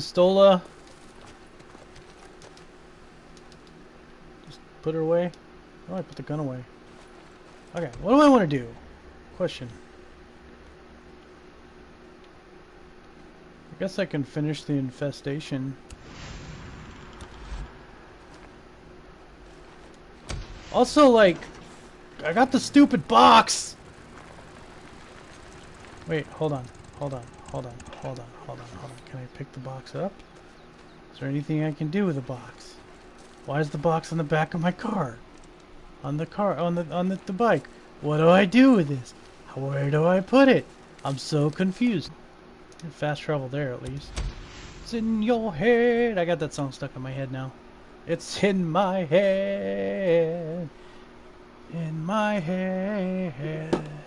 pistola. Just put her away. Do I put the gun away? Okay, what do I want to do? Question. I guess I can finish the infestation. Also, like, I got the stupid box! Wait, hold on, hold on, hold on, hold on, hold on, hold on. Can I pick the box up? Is there anything I can do with the box? Why is the box on the back of my car? On the car, on the, on the, the bike. What do I do with this? Where do I put it? I'm so confused. Fast travel there, at least. It's in your head. I got that song stuck in my head now. It's in my head. In my head.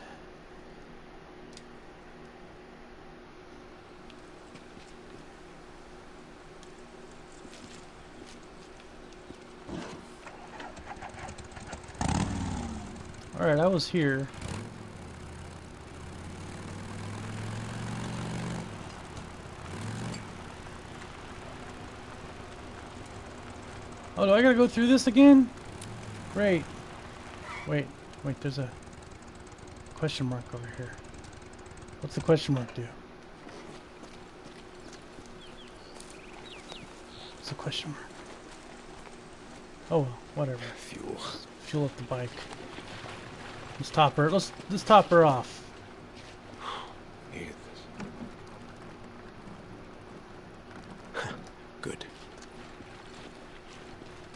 Alright, I was here. Oh, do I gotta go through this again? Great. Wait, wait, there's a question mark over here. What's the question mark do? What's the question mark? Oh whatever. Fuel. Fuel up the bike. Let's top her. Let's let's top her off. Good.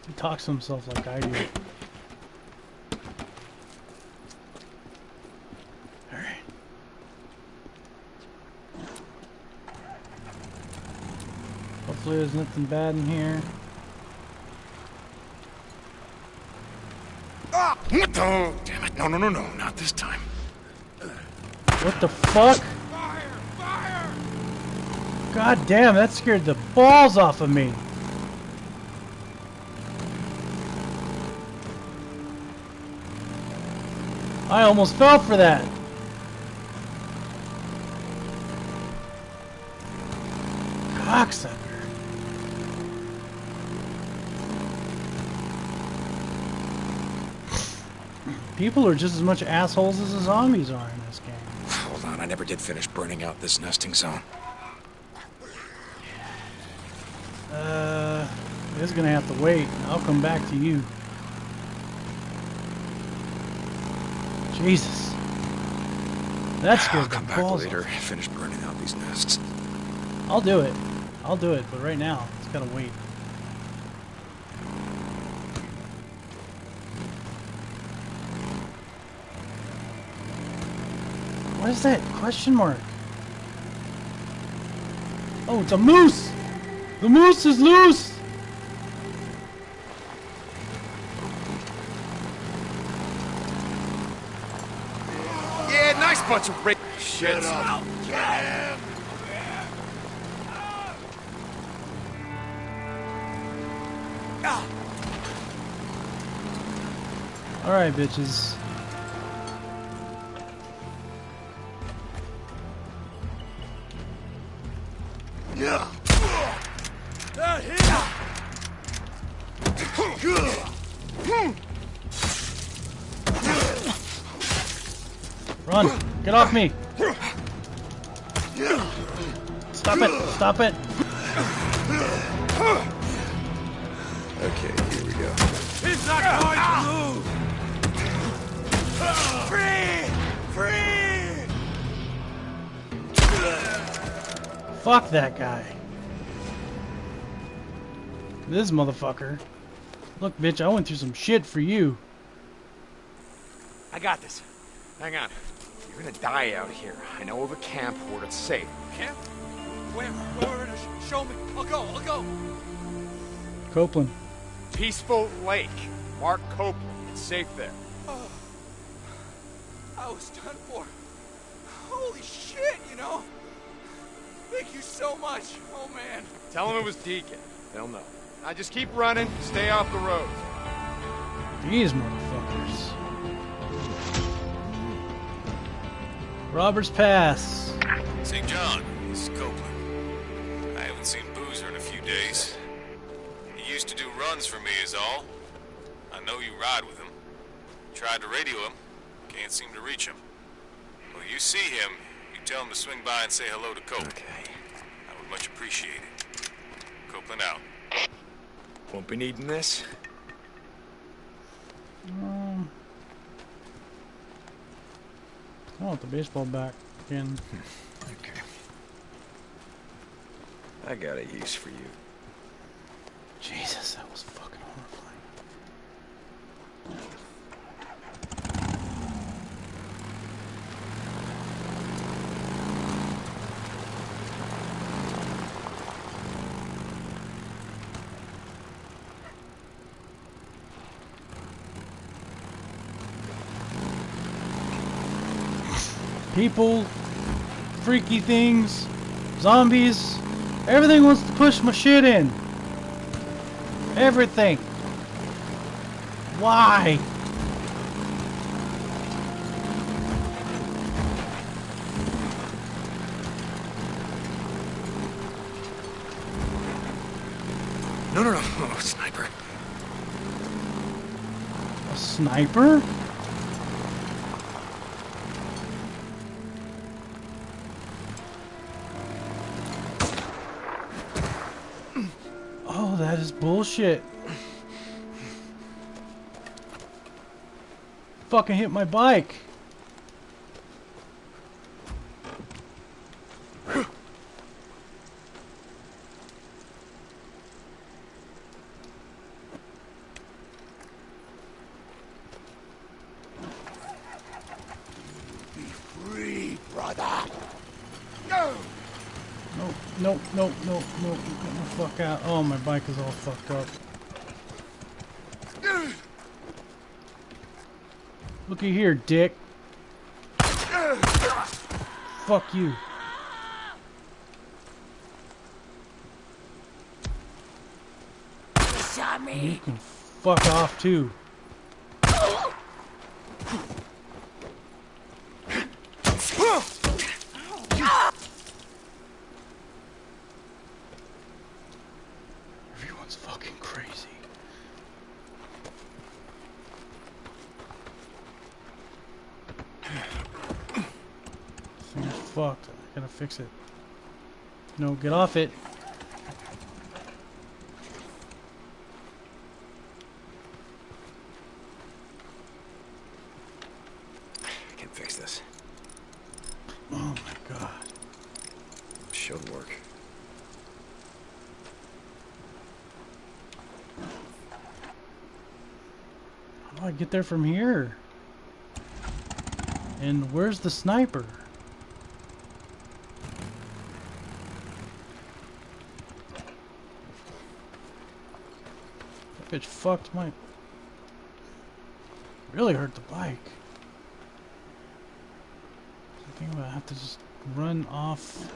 He talks to himself like I do. There's nothing bad in here. Ah! No, no, no, no. Not this time. What the fuck? Fire! Fire! God damn, that scared the balls off of me. I almost fell for that. Cocksucker. People are just as much assholes as the zombies are in this game. Hold on. I never did finish burning out this nesting zone. Uh, it's gonna have to wait. I'll come back to you. Jesus. That's scared I'll come back later. off. Finish burning out these nests. I'll do it. I'll do it, but right now, it's gotta wait. What is that question mark? Oh, it's a moose! The moose is loose! Yeah, nice bunch of ra- Shit. Alright, bitches. Get off me! Stop it! Stop it! Okay, here we go. He's not going to move! Free! Free! Fuck that guy. This motherfucker. Look, bitch, I went through some shit for you. I got this. Hang on. You're gonna die out here. I know of a camp where it's safe. Camp? Where? Where? where show me. I'll go. I'll go. Copeland. Peaceful Lake. Mark Copeland. It's safe there. Oh, I was done for. Holy shit, you know? Thank you so much. Oh, man. Tell them it was Deacon. They'll know. Now just keep running. Stay off the road. These motherfuckers. Robbers. Robbers Pass. St. John, this is Copeland. I haven't seen Boozer in a few days. He used to do runs for me is all. I know you ride with him. Tried to radio him. Can't seem to reach him. Well, you see him, you tell him to swing by and say hello to Cope. Okay. I would much appreciate it. Copeland out. Won't be needing this. I want the baseball bat again. Okay. I got a use for you. Jesus, that was fucking People, freaky things, zombies, everything wants to push my shit in. Everything. Why? No, no, no, no, no, sniper. A sniper? Bullshit. Fucking hit my bike. Be free, brother. No, no, no, no, no. Get the fuck out. Oh, my bike is all fucked up. Looky here, dick. Fuck you. You can fuck off too. Everyone's fucking crazy. This thing is fucked. I gotta fix it. No, get off it. I can fix this. Oh my god. Should work. How do I get there from here? And where's the sniper? Bitch fucked my... Really hurt the bike. I think I'm gonna have to just run off...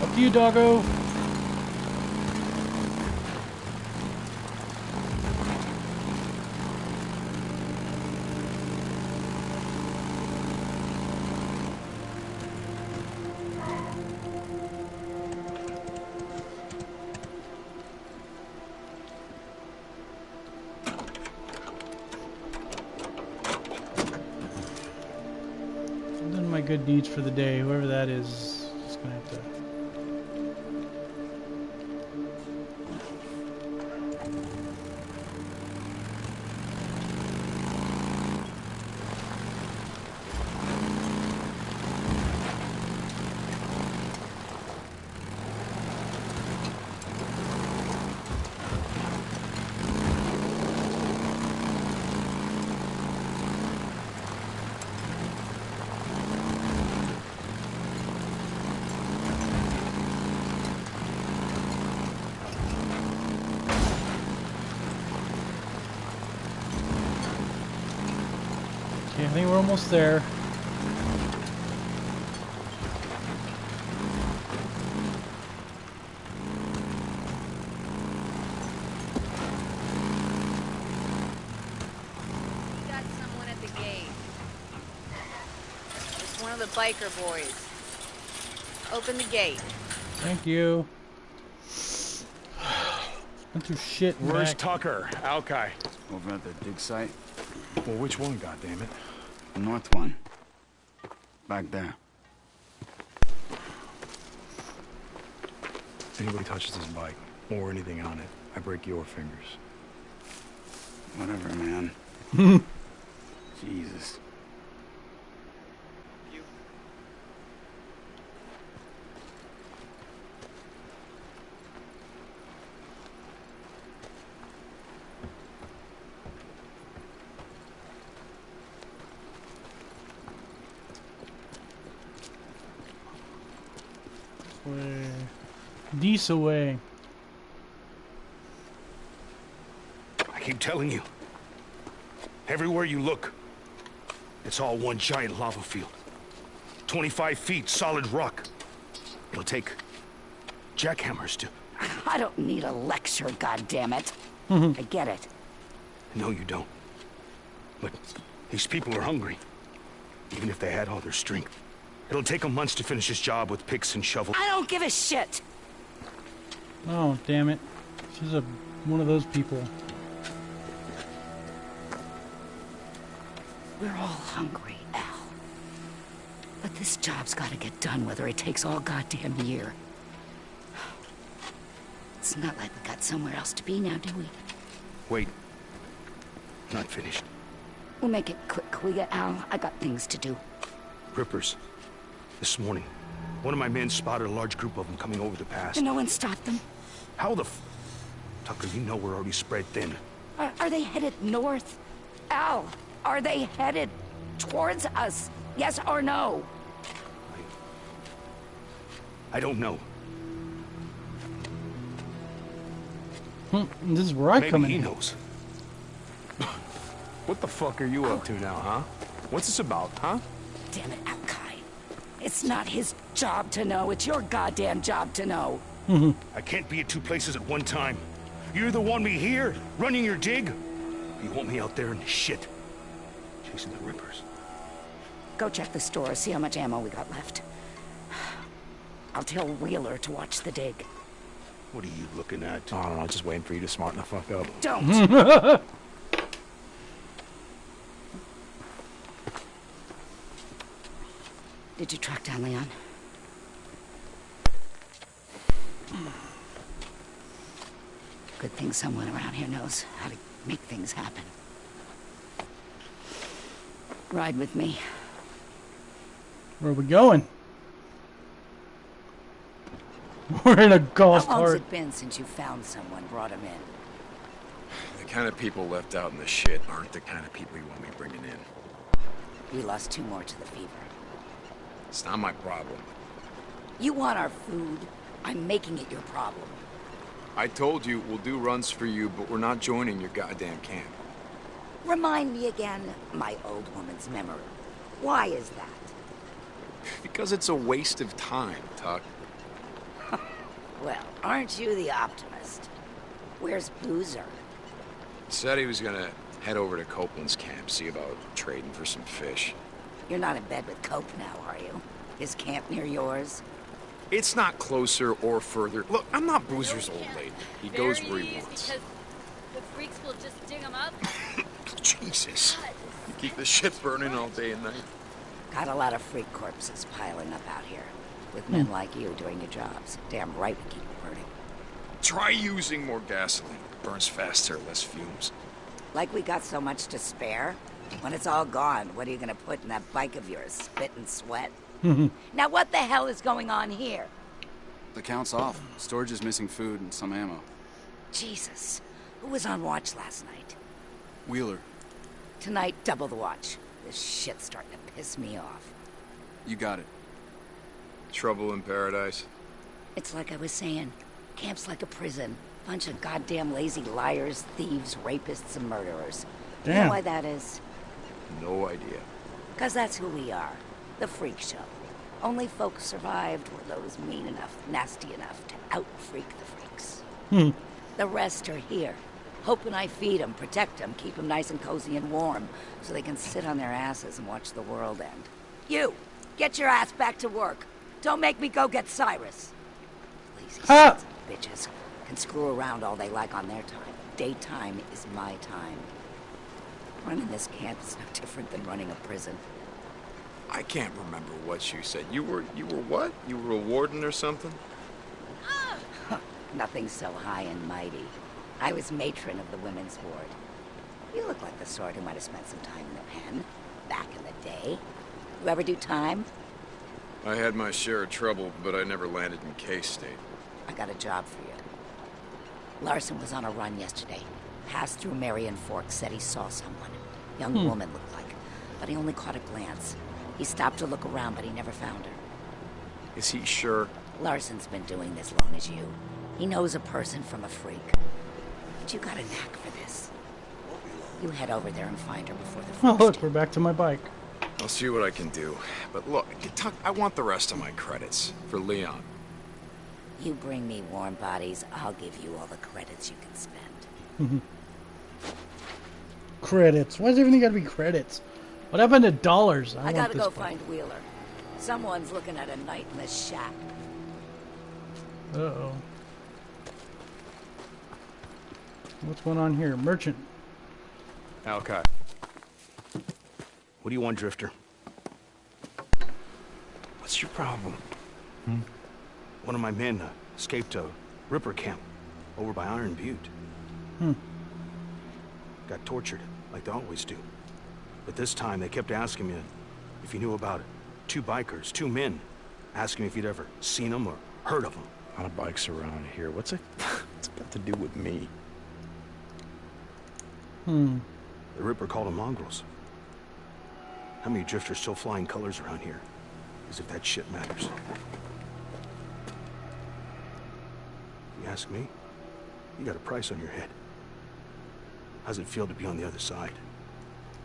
Fuck you, doggo! Deeds for the day. Whoever that is, think we're almost there. We got someone at the gate. It's one of the biker boys. Open the gate. Thank you. Went through shit. Where's back. Tucker? Alkai. Over at the dig site, Well, which one, goddammit? The north one. Back there. If anybody touches this bike, or anything on it, I break your fingers. Whatever, man. Jesus. This away. I keep telling you. Everywhere you look, it's all one giant lava field. 25 feet solid rock. It'll take jackhammers to... I don't need a lecture, goddammit. Mm-hmm. I get it. No, you don't. But these people are hungry. Even if they had all their strength. It'll take them months to finish this job with picks and shovels. I don't give a shit. Oh, damn it. She's a one of those people. We're all hungry, Al. But this job's gotta get done whether it takes all goddamn year. It's not like we got somewhere else to be now, do we? Wait. Not finished. We'll make it quick, will ya, Al? I got things to do. Rippers. This morning, one of my men spotted a large group of them coming over the pass. And no one stopped them. How the f... Tucker, you know we're already spread thin. Are, are they headed north? Al, are they headed towards us? Yes or no? I don't know. Hmm, this is where I Maybe come he knows. What the fuck are you up to now, huh? What's this about, huh? Damn it, Alkai. It's not his job to know. It's your goddamn job to know. I can't be at two places at one time. You either want me here, running your dig, or you want me out there in the shit, chasing the Rippers. Go check the store, see how much ammo we got left. I'll tell Wheeler to watch the dig. What are you looking at? I don't know, just waiting for you to smarten the fuck up. Don't! Did you track down Leon? Good thing someone around here knows how to make things happen. Ride with me. Where are we going? We're in a golf cart. How long's cart. it been since you found someone, brought him in? The kind of people left out in the shit aren't the kind of people you want me bringing in. We lost two more to the fever. It's not my problem. You want our food? I'm making it your problem. I told you we'll do runs for you, but we're not joining your goddamn camp. Remind me again, my old woman's memory. Why is that? Because it's a waste of time, Tuck. Well, aren't you the optimist? Where's Boozer? Said he was gonna head over to Copeland's camp, see about trading for some fish. You're not in bed with Cope now, are you? His camp near yours? It's not closer or further. Look, I'm not Boozer's old lady. He goes where he wants. Because the freaks will just dig them up. Jesus. You keep the shit burning all day and night. Got a lot of freak corpses piling up out here. With men hmm. like you doing your jobs. Damn right we keep it burning. Try using more gasoline. Burns faster, less fumes. Like we got so much to spare. When it's all gone, what are you gonna put in that bike of yours? Spit and sweat? now what the hell is going on here? The count's off. Storage is missing food and some ammo. Jesus. Who was on watch last night? Wheeler, Tonight, double the watch. This shit's starting to piss me off. you got it. Trouble in paradise. It's like I was saying. Camp's like a prison. Bunch of goddamn lazy liars, thieves, rapists, and murderers. You know why that is? No idea. Because that's who we are. The freak show. Only folks survived were those mean enough, nasty enough to out-freak the freaks. Hmm. The rest are here. Hoping I feed them, protect them, keep them nice and cozy and warm, so they can sit on their asses and watch the world end. You, get your ass back to work. Don't make me go get Cyrus. Lazy Ah! sons of bitches can screw around all they like on their time. Daytime is my time. Running this camp is no different than running a prison. I can't remember what you said. You were you were what? You were a warden or something? Nothing so high and mighty. I was matron of the women's ward. You look like the sort who might have spent some time in the pen, back in the day. You ever do time? I had my share of trouble, but I never landed in K-State. I got a job for you. Larson was on a run yesterday. Passed through Marion Fork, said he saw someone. Young Hmm. woman looked like, but he only caught a glance. He stopped to look around, but he never found her. Is he sure? Larson's been doing this long as you. He knows a person from a freak. But you got a knack for this. You head over there and find her before the Oh, look, we're back to my bike. I'll see what I can do. But look, Tuck, I want the rest of my credits for Leon. You bring me warm bodies, I'll give you all the credits you can spend. Credits. Why does everything got to be credits? What happened to dollars? I, I, gotta go bike. find Wheeler. Someone's looking at a night in the shack. Uh-oh. What's going on here? Merchant. Alkai. What do you want, Drifter? What's your problem? Hmm? One of my men uh, escaped a Ripper camp over by Iron Butte. Hmm. Got tortured, like they always do. But this time they kept asking me if you knew about it. Two bikers, two men, asking me if you'd ever seen them or heard of them. A lot of bikes around here. What's it? What's it got to do with me? Hmm. The Ripper called them mongrels. How many drifters still flying colors around here? As if that shit matters. You ask me? You got a price on your head. How's it feel to be on the other side?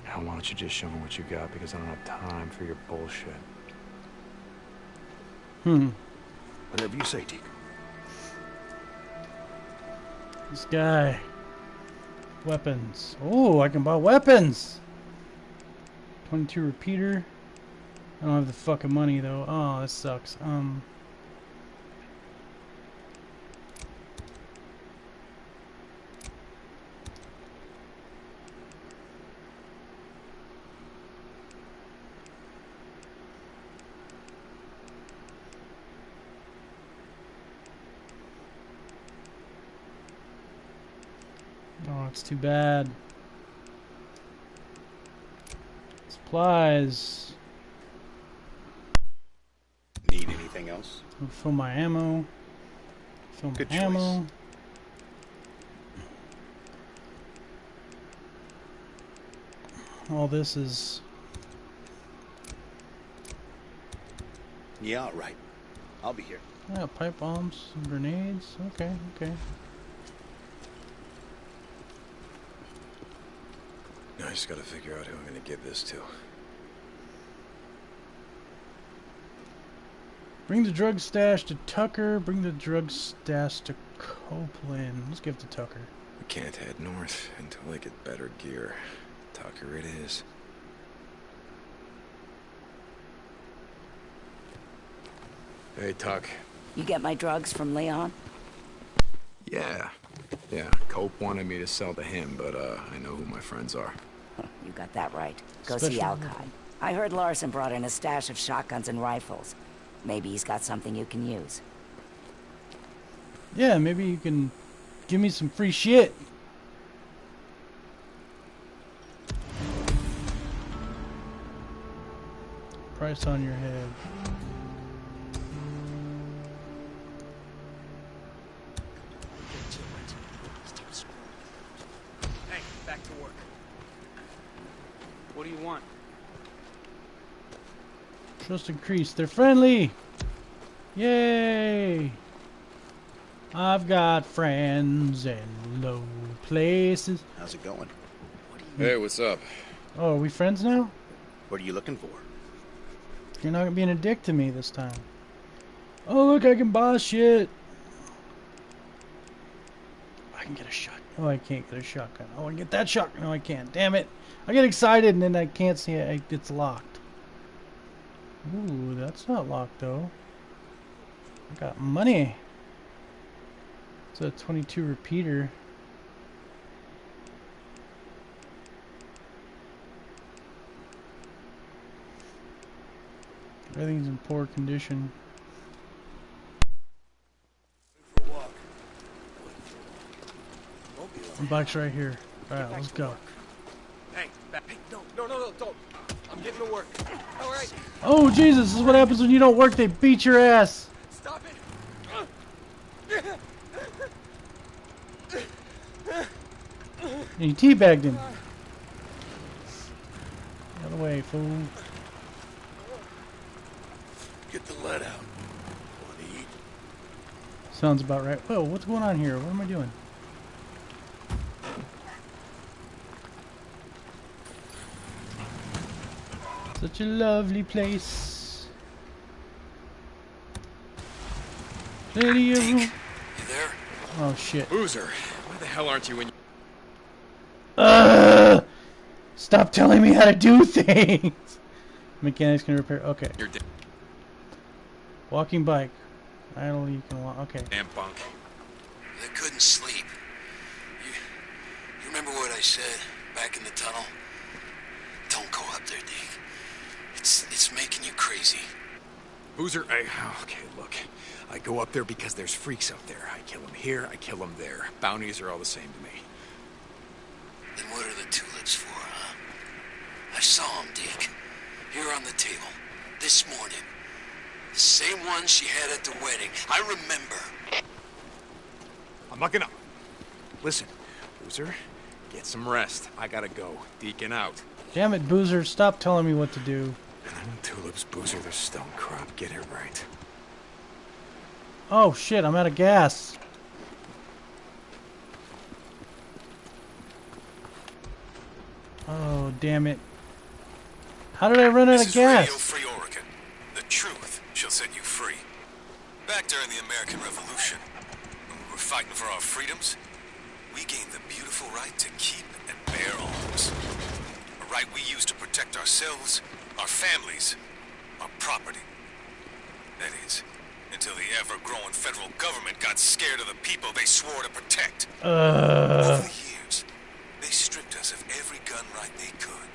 Now, why don't you just show me what you got? Because I don't have time for your bullshit. Hmm. Whatever you say, Deke. This guy. Weapons. Oh, I can buy weapons. 22 repeater. I don't have the fucking money though. Oh, that sucks. Um. Too bad. Supplies. Need anything else? I'll fill my ammo. Fill my Good choice. ammo. All this is Yeah, all right. I'll be here. yeah, pipe bombs, and grenades. Okay, okay. I just gotta figure out who I'm gonna give this to. Bring the drug stash to Tucker. Bring the drug stash to Copeland. Let's give it to Tucker. We can't head north until I get better gear. Tucker it is. Hey, Tuck. You get my drugs from Leon? Yeah. Yeah, Cope wanted me to sell to him, but uh, I know who my friends are. You got that right. Go see Alkai. I heard Larson brought in a stash of shotguns and rifles. Maybe he's got something you can use. Yeah, maybe you can give me some free shit. Price on your head. Trust increased. They're friendly. Yay! I've got friends in low places. How's it going? Hey, what's up? Oh, are we friends now? What are you looking for? You're not being a dick to me this time. Oh, look, I can buy shit. I can get a shot. Oh, I can't get a shotgun. Oh, I can get that shotgun. No, I can't. Damn it. I get excited and then I can't see it. It's locked. Ooh, that's not locked though. I got money. It's a 22 repeater. Everything's in poor condition. The bike's right here. Alright, let's go. Hey, back. Hey, no, no, no, no, don't. I'm getting to work. All right, Oh, Jesus, this is what happens when you don't work. They beat your ass. stop it. And you teabagged him. Get Out of the way, fool. Get the lead out. Want to eat? Sounds about right. Whoa, what's going on here? What am I doing? Such a lovely place. Lady of Deke, you there? Oh shit. Boozer, why the hell aren't you in? Ugh! Stop telling me how to do things. Mechanics can repair. Okay. Your da- Walking bike. i Idle, you can walk. Okay. damn bunk. I couldn't sleep. You, you remember what I said back in the tunnel? Don't go up there, Deke. It's it's making you crazy. Boozer, I, okay, look. I go up there because there's freaks up there. I kill them here, I kill them there. Bounties are all the same to me. Then what are the tulips for, huh? I saw them, Deke. Here on the table. This morning. The same ones she had at the wedding. I remember. I'm not gonna... Listen, Boozer, get some rest. I gotta go. Deacon out. Damn it, Boozer. Stop telling me what to do. Tulips, Boozer, the stone crop. Get it right. Oh shit, I'm out of gas. Oh, damn it. How did I run out This of is Radio gas? Free Oregon. The truth shall set you free. Back during the American Revolution, when we were fighting for our freedoms, we gained the beautiful right to keep and bear arms. A right we used to protect ourselves, our families, our property. That is, until the ever-growing federal government got scared of the people they swore to protect. Uh, Over the years, they stripped us of every gun right they could,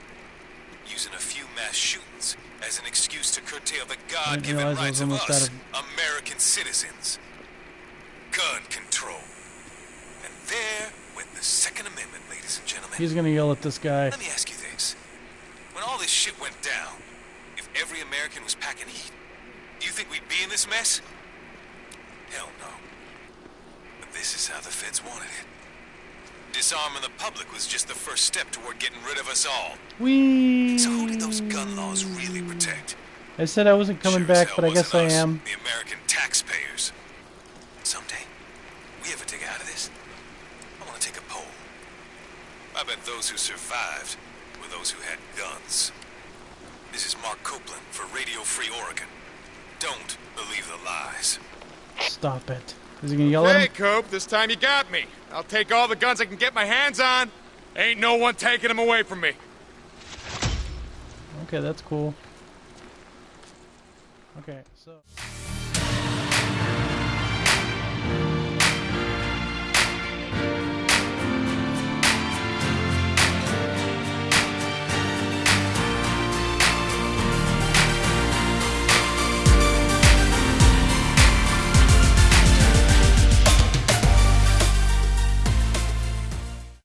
using a few mass shootings as an excuse to curtail the God-given rights of us, out American citizens. Gun control. And there went the Second Amendment, ladies and gentlemen. he's gonna yell at this guy. Let me ask you this. When all this shit went down, if every American was packing heat, do you think we'd be in this mess? Hell no. But this is how the feds wanted it. Disarming the public was just the first step toward getting rid of us all. We. So who did those gun laws really protect? I said I wasn't coming Sure back, but I guess I am. The American taxpayers. Someday, we ever dig out of this, I want to take a poll. I bet those who survived were those who had guns. This is Mark Copeland for Radio Free Oregon. Don't believe the lies. Stop it. Is he gonna yell at Hey, him? Cope, this time you got me. I'll take all the guns I can get my hands on. Ain't no one taking them away from me. Okay, that's cool. Okay, so.